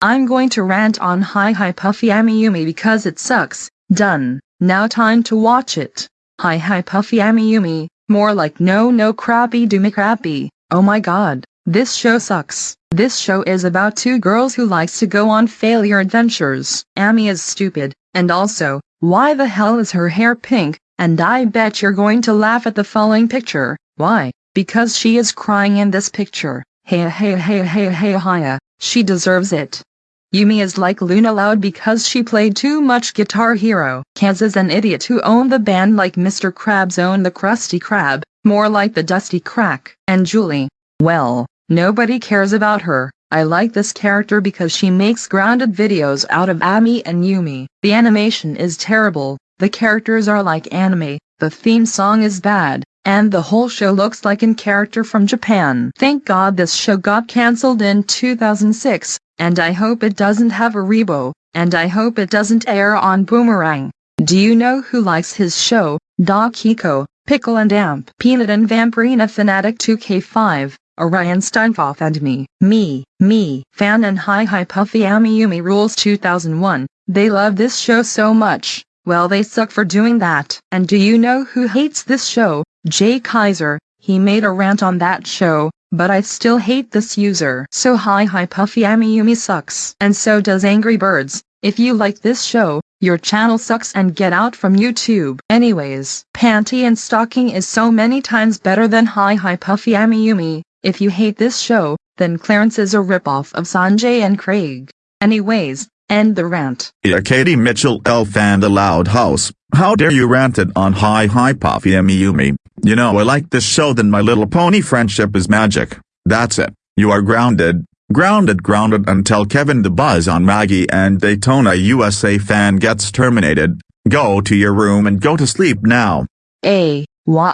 I'm going to rant on Hi Hi Puffy Amiyumi because it sucks. Done. Now time to watch it. Hi Hi Puffy Amiyumi, more like no no crappy doomy crappy. Oh my god, this show sucks. This show is about two girls who likes to go on failure adventures. Amy is stupid, and also, why the hell is her hair pink? And I bet you're going to laugh at the following picture. Why? Because she is crying in this picture. Hey hey hey hey hey hiya, she deserves it. Yumi is like Luna Loud because she played too much Guitar Hero. Kaz is an idiot who owned the band like Mr. Krabs owned the Krusty Krab, more like the Dusty Crack. And Julie, well, nobody cares about her. I like this character because she makes grounded videos out of Ami and Yumi. The animation is terrible, the characters are like anime, the theme song is bad, and the whole show looks like in character from Japan. Thank God this show got cancelled in 2006, and I hope it doesn't have a rebo, and I hope it doesn't air on Boomerang. Do you know who likes his show? Doc Hiko, Pickle and Amp, Peanut and Vampirina Fanatic 2K5, Orion Steinfoff and me, me, me, fan and Hi Hi Puffy Amiyumi Rules 2001, they love this show so much. Well they suck for doing that. And do you know who hates this show? Jay Kaiser, he made a rant on that show, but I still hate this user. So hi hi Puffy Amiyumi sucks. And so does Angry Birds. If you like this show, your channel sucks and get out from YouTube. Anyways, Panty and Stocking is so many times better than Hi Hi Puffy Amiyumi. If you hate this show, then Clarence is a ripoff of Sanjay and Craig. Anyways, End the rant. Yeah Katie Mitchell Elf and the Loud House, how dare you rant it on Hi Hi Puffy Amiyumi. You know I like this show than My Little Pony Friendship is Magic. That's it. You are grounded. Grounded grounded until Kevin the Buzz on Maggie and Daytona USA fan gets terminated. Go to your room and go to sleep now. A. Wah.